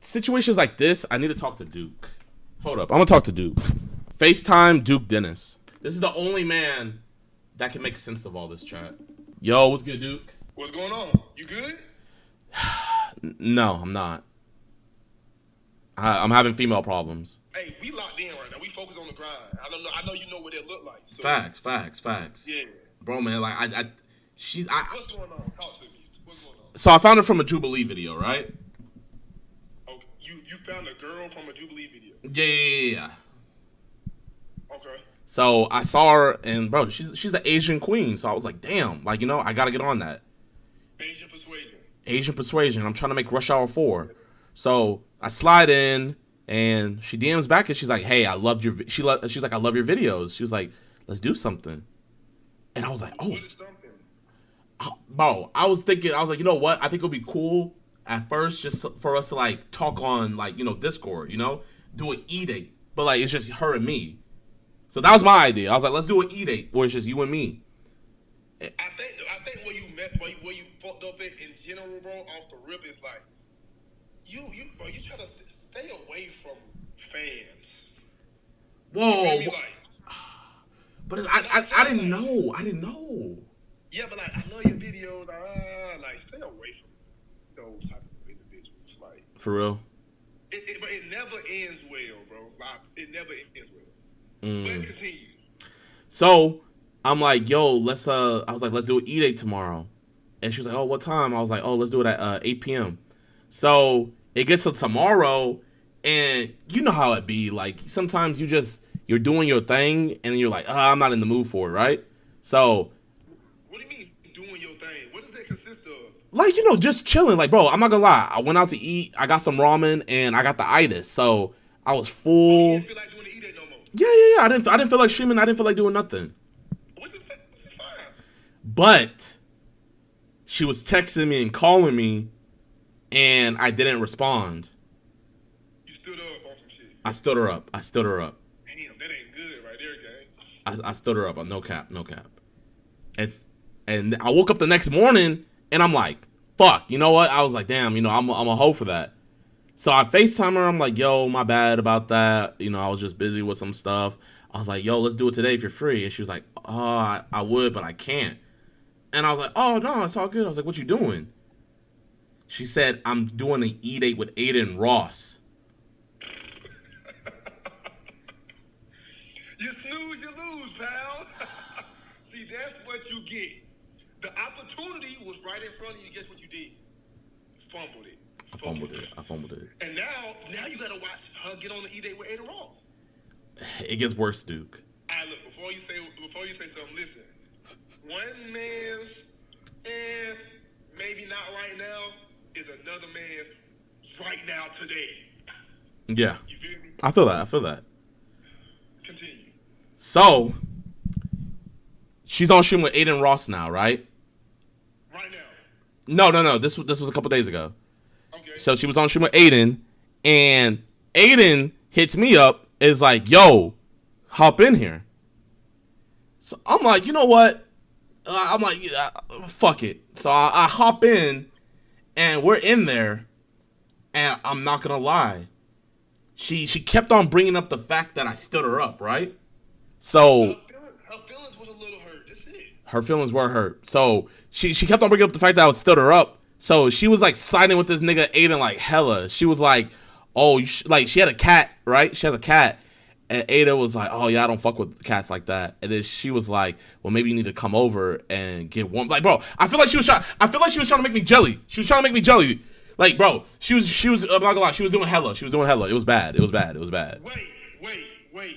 situations like this, I need to talk to Duke. Hold up, I'm gonna talk to Duke. FaceTime Duke Dennis. This is the only man that can make sense of all this chat. Yo, what's good, Duke? What's going on? You good? No, I'm not. I, I'm having female problems. Hey, we locked in right now. We focus on the grind. I don't know. I know you know what it look like. So, Facts, facts, facts. Yeah. Bro, man, like I, I she's I. What's going on? Talk to me. What's going on? So I found her from a Jubilee video, right? You you found a girl from a Jubilee video. Yeah, yeah, yeah, yeah. Okay. So I saw her, and bro, she's she's an Asian queen. So I was like, damn, like you know, I gotta get on that. Asian persuasion. Asian persuasion. I'm trying to make Rush Hour Four. So I slide in, and she DMs back, and she's like, "Hey, I loved your." vi-" She lo- she's like, "I love your videos." She was like, "Let's do something," and I was like, "Oh, What is something? bro." I was thinking, I was like, you know what? I think it'll be cool at first, just for us to like talk on like you know Discord, you know, do an e date, but like it's just her and me. So that was my idea. I was like, let's do an e date where it's just you and me. I think I think where you met where you, where you fucked up at in general, bro, off the rip is like you you bro, you try to stay away from fans. Whoa, You feel me? wh- Like, but I, I I didn't know. I didn't know. yeah, but like I love your videos. Ah, like stay away from those type of individuals. Like For real. it, it but it never ends well, bro. Like it never ends well. Mm. But continue. So I'm like, yo, let's uh I was like, let's do an E date tomorrow. And she was like, Oh, what time? I was like, Oh, let's do it at uh, 8 p.m. So it gets to tomorrow, and you know how it be. Like sometimes you just you're doing your thing and then you're like, oh, I'm not in the mood for it, right? So What do you mean doing your thing? What does that consist of? Like you know, just chilling. Like, bro, I'm not gonna lie. I went out to eat, I got some ramen and I got the itis. So I was full. don't like doing the E-Day no. Yeah, yeah, yeah. I didn't I didn't feel like streaming, I didn't feel like doing nothing. Which is, which is fine. But she was texting me and calling me, and I didn't respond. Stood up on some shit. I stood her up. I stood her up. Damn, that ain't good right there, gang. I, I stood her up. No cap. No cap. It's and I woke up the next morning and I'm like, fuck. You know what? I was like, damn. You know, I'm I'm a hoe for that. So I Facetime her. I'm like, yo, my bad about that. You know, I was just busy with some stuff. I was like, yo, let's do it today if you're free. And she was like, oh, I, I would, but I can't. And I was like, oh no, it's all good. I was like, what you doing? She said, I'm doing an E date with Adin Ross. You snooze, you lose, pal. See, that's what you get. The opportunity was right in front of you. Guess what you did? Fumbled it. I fumbled it. I fumbled it. And now, now you gotta watch her get on the E-Day with Adin Ross. It gets worse, Duke. All right, look. Before you say, before you say something, listen. One man's, and maybe not right now, is another man's right now today. Yeah, You feel me? I feel that. I feel that. Continue. So she's on stream with Adin Ross now, right? No, no, no. This was this was a couple days ago. Okay. So she was on stream with Adin, and Adin hits me up, is like, "Yo, hop in here." So I'm like, you know what? Uh, I'm like, yeah, fuck it. So I, I hop in, and we're in there, and I'm not gonna lie. She she kept on bringing up the fact that I stood her up, right? So her, feelings, was a little hurt. That's it. Her feelings were hurt. So she she kept on bringing up the fact that I stood her up. So she was like siding with this nigga Adin like hella. She was like, oh, like she had a cat, right? She has a cat. And Adin was like, oh yeah, I don't fuck with cats like that. And then she was like, well maybe you need to come over and get warm. Like bro, I feel like she was trying. I feel like she was trying to make me jelly. She was trying to make me jelly. Like bro, she was she was. I'm not gonna lie, she was doing hella. She was doing hella. It was bad. It was bad. It was bad. Wait, wait, wait.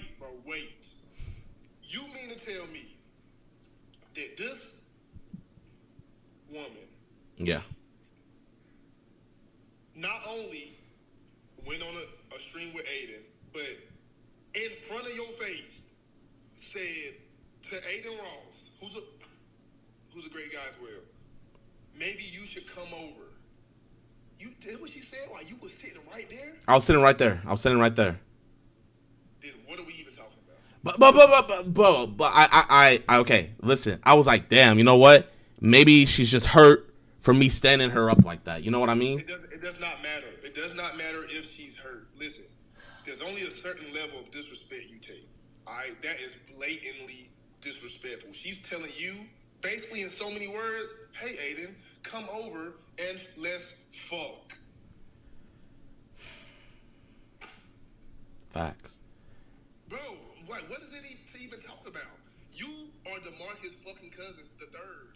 You mean to tell me that this woman Yeah. not only went on a, a stream with Adin, but in front of your face said to Adin Ross, who's a who's a great guy as well, maybe you should come over. You did what she said while you was sitting right there? I was sitting right there. I was sitting right there. Then what are we even talking about? But but but but but, but, but I, I I I okay. Listen, I was like, damn. You know what? Maybe she's just hurt for me standing her up like that. You know what I mean? It does, it does not matter. It does not matter if she's hurt. Listen, there's only a certain level of disrespect you take. All right, that is blatantly disrespectful. She's telling you, basically in so many words, "Hey, Adin, come over and let's fuck." Facts. Bro, like, what is it even talk about? You are Demarcus fucking Cousins the third.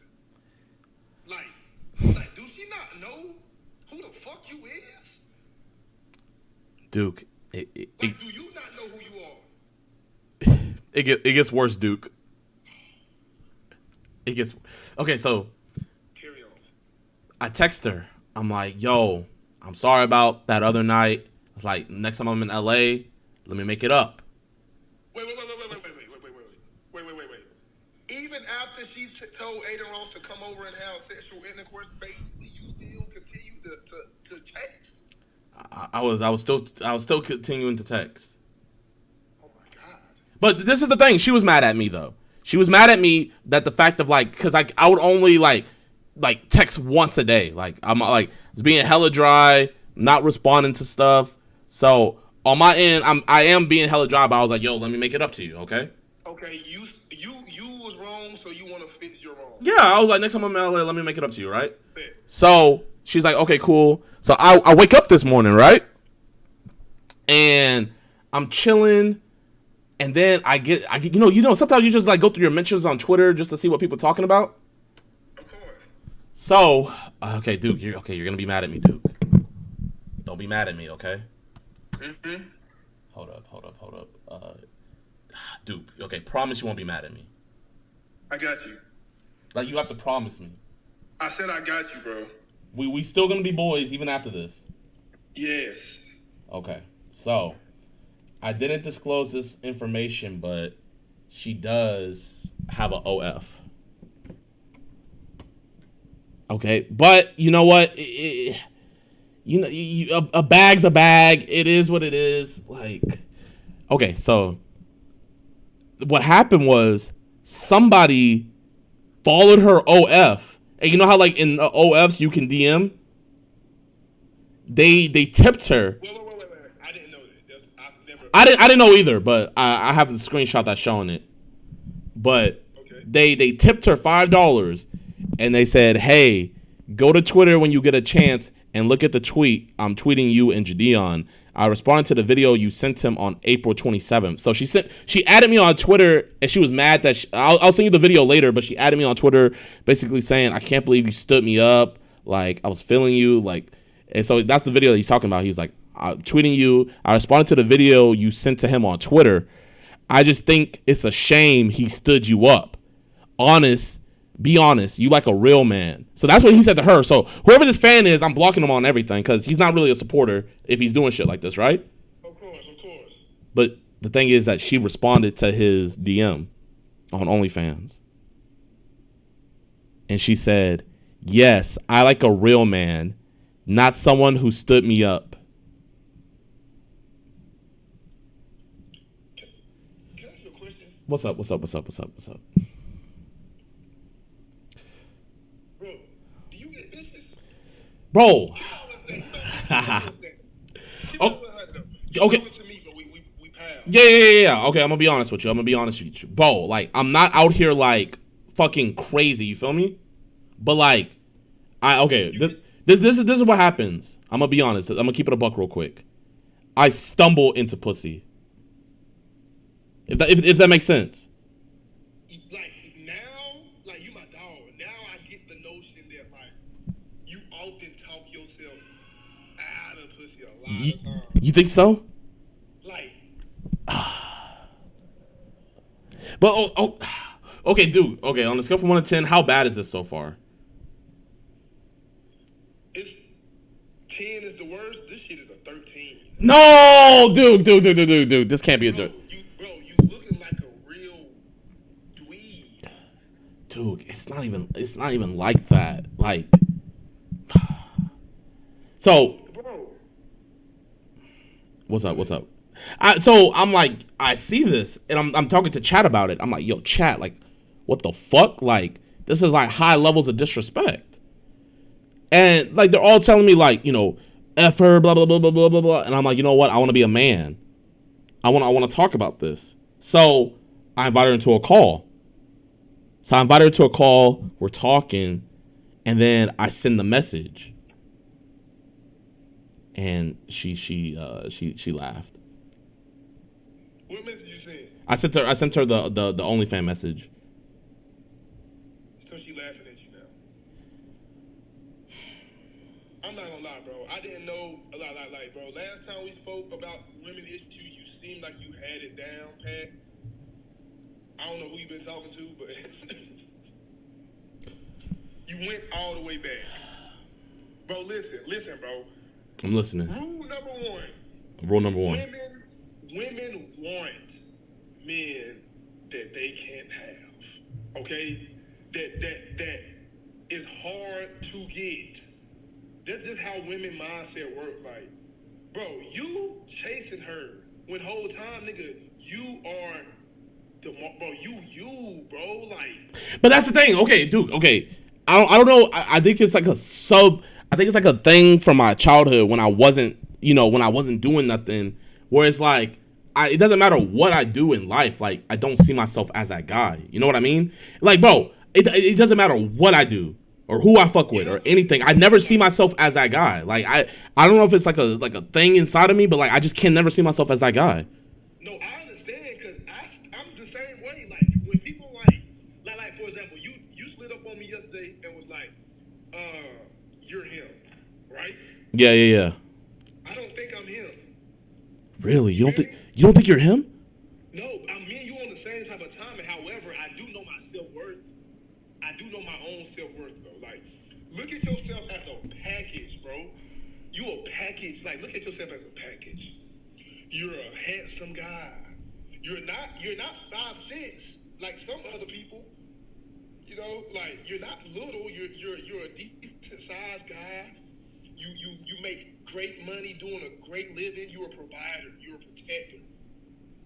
Like, like, do she not know who the fuck you is? Duke. It it, it, Like, do you not know who you are? it, get, it gets worse, Duke. It gets okay. So Carry on. I text her. I'm like, "Yo, I'm sorry about that other night. It's like next time I'm in LA, let me make it up." Wait, wait, wait, wait, wait, wait, wait, wait, wait, wait, wait, wait, wait, wait. Even after she told Adin Ross to come over and have sexual intercourse, you still continue to to, to chase. I, I was I was still I was still continuing to text. Oh my god. But this is the thing. She was mad at me though. She was mad at me that the fact of like, cause like I would only like, like text once a day. Like I'm like it's being hella dry, not responding to stuff. So on my end, I'm I am being hella dry. But I was like, yo, let me make it up to you, okay? Okay, you you you was wrong, so you want to fix your wrong. Yeah, I was like, next time I'm in LA, let me make it up to you, right? Bet. So she's like, okay, cool. So I, I wake up this morning, right? And I'm chilling. And then I get, I get, you know, you know, sometimes you just like go through your mentions on Twitter just to see what people are talking about. Of course. So, okay, Duke, you're okay. You're gonna be mad at me, Duke. Don't be mad at me, okay? Mm-hmm. Hold up, hold up, hold up. Uh, Duke, okay, promise you won't be mad at me. I got you. Like you have to promise me. I said I got you, bro. We we still gonna be boys even after this. Yes. Okay. So, I didn't disclose this information, but she does have a OF. Okay, but you know what? It- it- you know, you, a, a bag's a bag. It is what it is. Like, okay, so what happened was somebody followed her OF, and you know how like in uh, the OFs you can DM. They they tipped her. Wait, wait, wait, wait, wait. I didn't know that. I've never. I didn't I didn't know either, but I, I have the screenshot that's showing it. But Okay. they they tipped her five dollars, and they said, "Hey, go to Twitter when you get a chance and look at the tweet. I'm tweeting you and Jidion. I responded to the video you sent him on April 27th. So she sent she added me on Twitter and she was mad that she, I'll, I'll send you the video later, but she added me on Twitter basically saying I can't believe you stood me up. Like I was feeling you. Like and so that's the video that he's talking about. He was like I'm tweeting you. I responded to the video you sent to him on Twitter. I just think it's a shame he stood you up. Honest, be honest. You like a real man. So that's what he said to her. So whoever this fan is, I'm blocking him on everything because he's not really a supporter if he's doing shit like this, right? Of course, of course. But the thing is that she responded to his DM on OnlyFans. And she said, Yes, I like a real man, not someone who stood me up. Can, can I ask you a question? What's up? What's up? What's up? What's up? What's up? Bro, do you get bitches? Bro, You know what's that? You know what's that? Keep Oh, it 100 though. You okay. talking to me, but we, we, we pals. Yeah, yeah, yeah, yeah. Okay, I'm gonna be honest with you. I'm gonna be honest with you, bro. Like, I'm not out here like fucking crazy. You feel me? But like, I okay. This this this is this is what happens. I'm gonna be honest. I'm gonna keep it a buck real quick. I stumble into pussy. If that if, if that makes sense. You, you think so? Like, But oh, oh, okay, dude. Okay, on a scale from one to ten, how bad is this so far? it's 10 is the worst. This shit is a 13. No, dude, dude, dude, dude, dude, dude. This can't be a dude. you, bro, you looking like a real dweeb. dude it's not even it's not even like that like so what's up what's up I, so i'm like i see this and I'm, I'm talking to chat about it i'm like yo chat like what the fuck like this is like high levels of disrespect and like they're all telling me like you know, f her, blah blah blah blah blah blah blah, and I'm like, you know what? I want to be a man. I want I want to talk about this. So I invited her into a call. So I invited her to a call. We're talking, and then I send the message, and she she uh, she she laughed. What message you sent? I sent her I sent her the the the OnlyFans message. So she laughing at you now. I'm not gonna lie, bro. I didn't know a lot, lot, like, bro. Last time we spoke about women issues, you seemed like you had it down, Pat. I don't know who you've been talking to, but you went all the way back. Bro, listen, listen, bro. I'm listening. Rule number one. Rule number one. Women, women want men that they can't have. Okay, that that that is hard to get. That's just how women mindset work. Like, bro, you chasing her when whole time, nigga, you are the bro. You you bro. Like, But that's the thing. Okay, dude. Okay, I don't. I don't know. I, I think it's like a sub. I think it's like a thing from my childhood when I wasn't, you know, when I wasn't doing nothing. Where it's like, I, it doesn't matter what I do in life. Like, I don't see myself as that guy. You know what I mean? Like, bro, it, it doesn't matter what I do or who I fuck with or anything. I never see myself as that guy. Like, I, I don't know if it's like a like a thing inside of me, but like, I just can never see myself as that guy. No, I understand because I I'm the same way. Like when people like like like for example, you you slid up on me yesterday and was like, uh, you're him, right? Yeah, yeah, yeah. I don't think I'm him. Really? You don't think you don't think you're him? No, I mean me and you on the same type of timing. However, I do know my self worth. I do know my own self worth, though. Like, look at yourself as a package, bro. You a package. Like, look at yourself as a package. You're a handsome guy. You're not. You're not five six like some other people. You know, like you're not little. You're you're you're a decent sized guy. You you you make great money doing a great living. You're a provider. You're a protector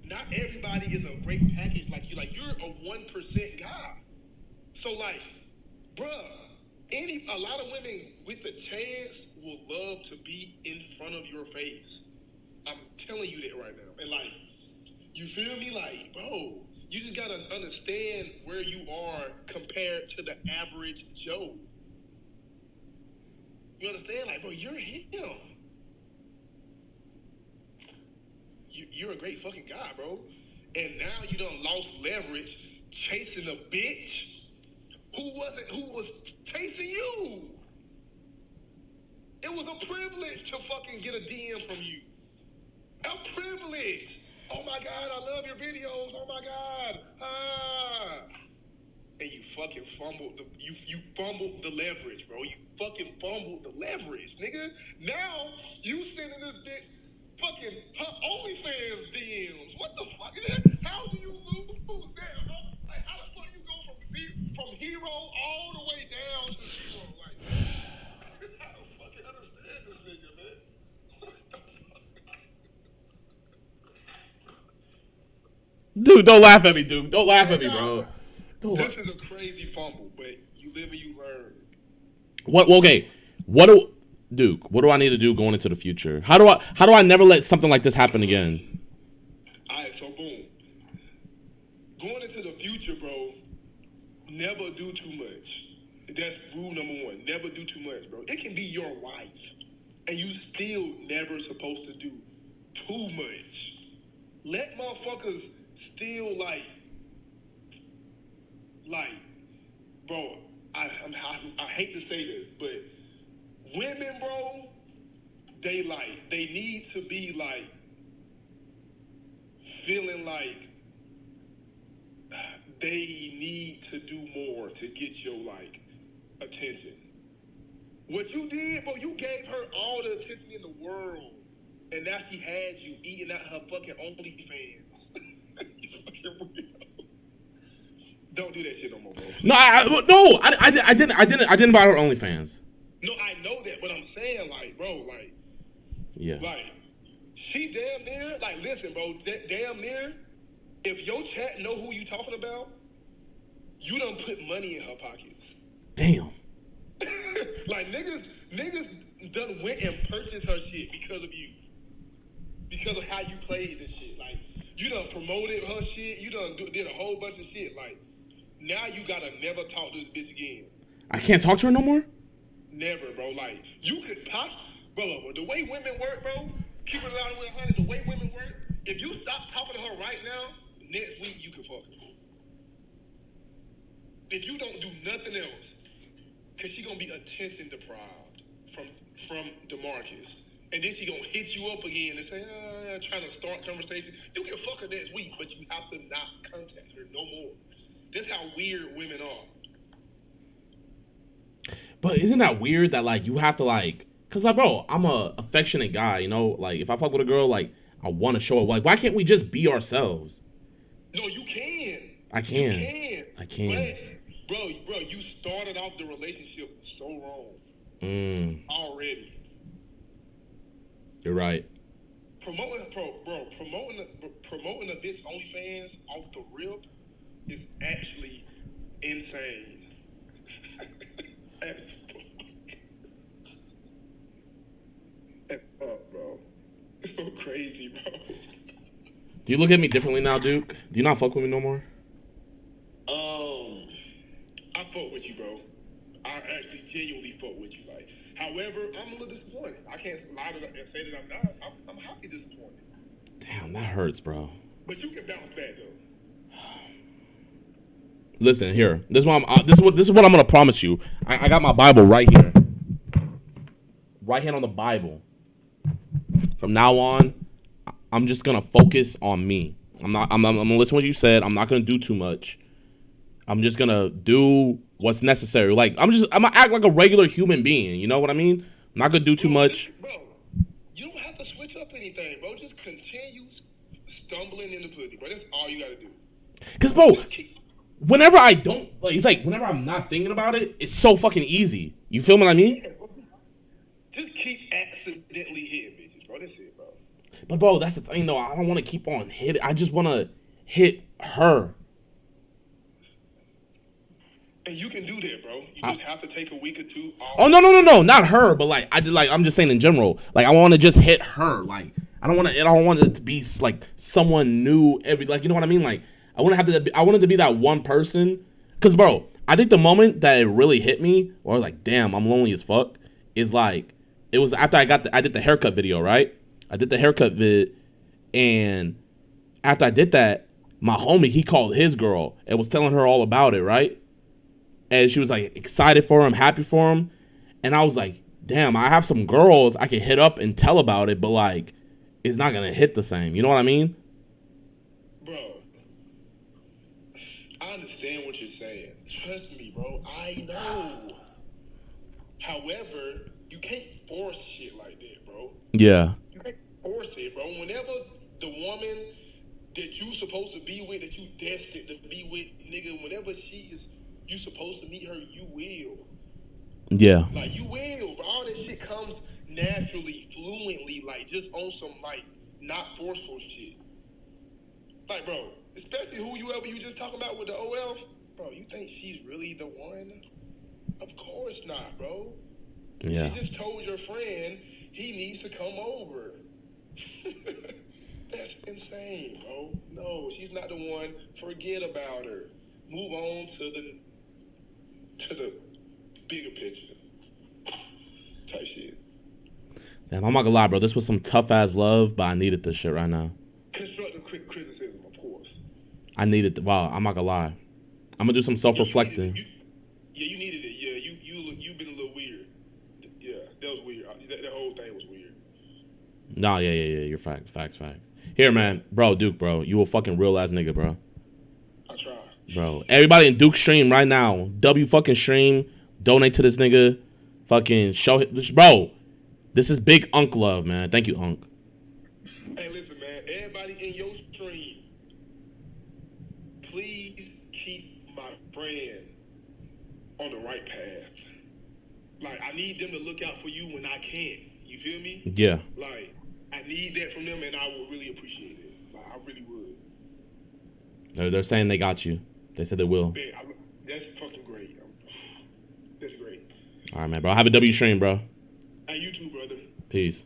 not everybody is a great package like you. Like you're a one percent guy. So like, bruh, any a lot of women with the chance will love to be in front of your face. I'm telling you that right now. And like, you feel me? Like, bro, you just gotta understand where you are compared to the average Joe. You understand? Like, bro, you're him. you, you're a great fucking guy, bro. And now you done lost leverage chasing a bitch who wasn't who was chasing you. It was a privilege to fucking get a DM from you. A privilege. Oh my god, I love your videos. Oh my god. Ah. And you fucking fumbled the you you fumbled the leverage, bro. You fucking fumbled the leverage, nigga. Now you sending this bitch fucking her OnlyFans DMs. What the fuck is that? How do you lose that? Huh? Like, how the fuck do you go from zero, from hero all the way down to zero? Like, I don't fucking understand this nigga, man. Dude, don't laugh at me, dude. Don't laugh at me, bro. Don't This is a crazy fumble, but you live and you learn. What? Okay. What do Duke? What do I need to do going into the future? How do I? How do I never let something like this happen again? All right, so boom. Going into the future, bro, never do too much. That's rule number one. Never do too much, bro. It can be your wife, and you still never supposed to do too much. Let motherfuckers still like, like, bro. I, I I hate to say this, but women, bro, they like they need to be like feeling like they need to do more to get your like attention. What you did, bro, you gave her all the attention in the world, and now she had you eating out her fucking OnlyFans. You fucking weirdo. Don't do that shit no more, bro. No, I, I- no, I, I, I didn't. I didn't. I didn't buy her OnlyFans. No, I know that, but I'm saying like, bro, like, Yeah. like, she damn near, like, listen, bro, da- damn near. If your chat know who you talking about, you don't put money in her pockets. Damn. like niggas, niggas done went and purchased her shit because of you, because of how you played this shit. Like you done promoted her shit. You done do, did a whole bunch of shit. Like now you gotta never talk to this bitch again. I can't talk to her no more. Never, bro. Like you could pop, bro. The way women work, bro. Keep it out with honey. The way women work. If you stop talking to her right now, next week you can fuck her. If you don't do nothing else, cause she gonna be attention deprived from from Demarcus, and then she gonna hit you up again and say, uh, trying to start conversation. You can fuck her next week, but you have to not contact her no more. That's how weird women are. But isn't that weird that like you have to like, cause like bro, I'm a affectionate guy, you know. Like if I fuck with a girl, like I want to show it. Like why can't we just be ourselves? No, you can. I can. You can. I can. But, bro, bro, you started off the relationship so wrong Mm, already. you're right. Promoting, bro, bro, promoting, promoting a bitch OnlyFans off the rip is actually insane. As fuck. As fuck, bro. It's so crazy, bro. Do you look at me differently now, Duke? Do you not fuck with me no more? Um, I fuck with you, bro. I actually genuinely fuck with you. Like, however, I'm a little disappointed. I can't lie to and say that I'm not. I'm, I'm highly disappointed. Damn, that hurts, bro. But you can bounce back though. Listen here. This is what I'm. Uh, this is what this is what I'm gonna promise you. I, I got my Bible right here. Right hand on the Bible. From now on, I'm just gonna focus on me. I'm not. I'm, I'm, I'm gonna listen to what you said. I'm not gonna do too much. I'm just gonna do what's necessary. Like I'm just. I'm gonna act like a regular human being. You know what I mean? I'm not gonna do too much. bro. You don't have to switch up anything, bro. Just continue stumbling in the pussy, bro. That's all you gotta do. Cause bro, keep, whenever I don't, like, it's like whenever I'm not thinking about it, it's so fucking easy. You feel what I mean? just keep accidentally hitting bitches, bro. That's it, bro. But bro, that's the thing though. I don't want to keep on hitting. I just want to hit her. And you can do that, bro. You just have to take a week or two off. Oh no no no no, not her. But like I did like I'm just saying in general. Like I want to just hit her. Like I don't want to. I don't want it to be like someone new every. Like you know what I mean? Like I want to have to. I wanted to be that one person. Cause bro, I think the moment that it really hit me, or I was like, damn, I'm lonely as fuck, is like it was after I got the, I did the haircut video, right? I did the haircut vid, and after I did that, my homie he called his girl and was telling her all about it, right? And she was like excited for him, happy for him, and I was like, damn, I have some girls I can hit up and tell about it, but like, it's not gonna hit the same. You know what I mean? Bro, I understand what you're saying. Trust me, bro. I know. However, you can't force shit like that, bro. Yeah. You can't force it, bro. Whenever the woman that you supposed to be with, that you destined to be with, nigga, whenever she is, you supposed to meet her, you will. Yeah. Like you will, bro. All that shit comes naturally, fluently, like just on some like not forceful shit. Like, bro, especially who you ever you just talking about with the OF, bro. You think she's really the one? Of course not, bro. Yeah. You just told your friend he needs to come over. That's insane, bro. No, she's not the one. Forget about her. Move on to the to the bigger picture. Type shit. Damn, I'm not gonna lie, bro. This was some tough ass love, but I needed this shit right now. Constructive criticism, of course. I needed. The, wow, I'm not gonna lie. I'm gonna do some self Yeah, you reflecting. needed it. You- yeah, you needed it. Yeah, you you look- you been a little weird. Yeah, that was weird. That, that whole thing was weird. No, yeah, yeah, yeah. You're facts, facts, facts. Here, man, bro, Duke, bro, you a fucking real ass nigga, bro. I tried. Bro, everybody in Duke stream right now. W fucking stream. Donate to this nigga. Fucking show him, bro. This is big Unk love, man. Thank you, Unk. Hey, listen, man. Everybody in your stream, please keep my friend on the right path. Like, I need them to look out for you when I can't. You feel me? Yeah, Like, I need that from them, and I would really appreciate it. Like, I really would. No, they're saying they got you. They said they will. Man, I, that's fucking great. I'm, that's great. All right, man, bro. I Have a W stream, bro. Hey, you too, brother. Peace.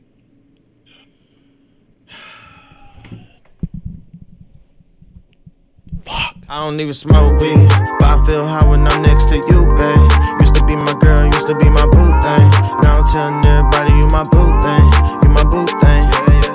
Fuck. I don't even smoke weed, but I feel high when I'm next to you, babe. Used to be my girl, used to be my boo thing. Now I'm telling everybody you my boo thing.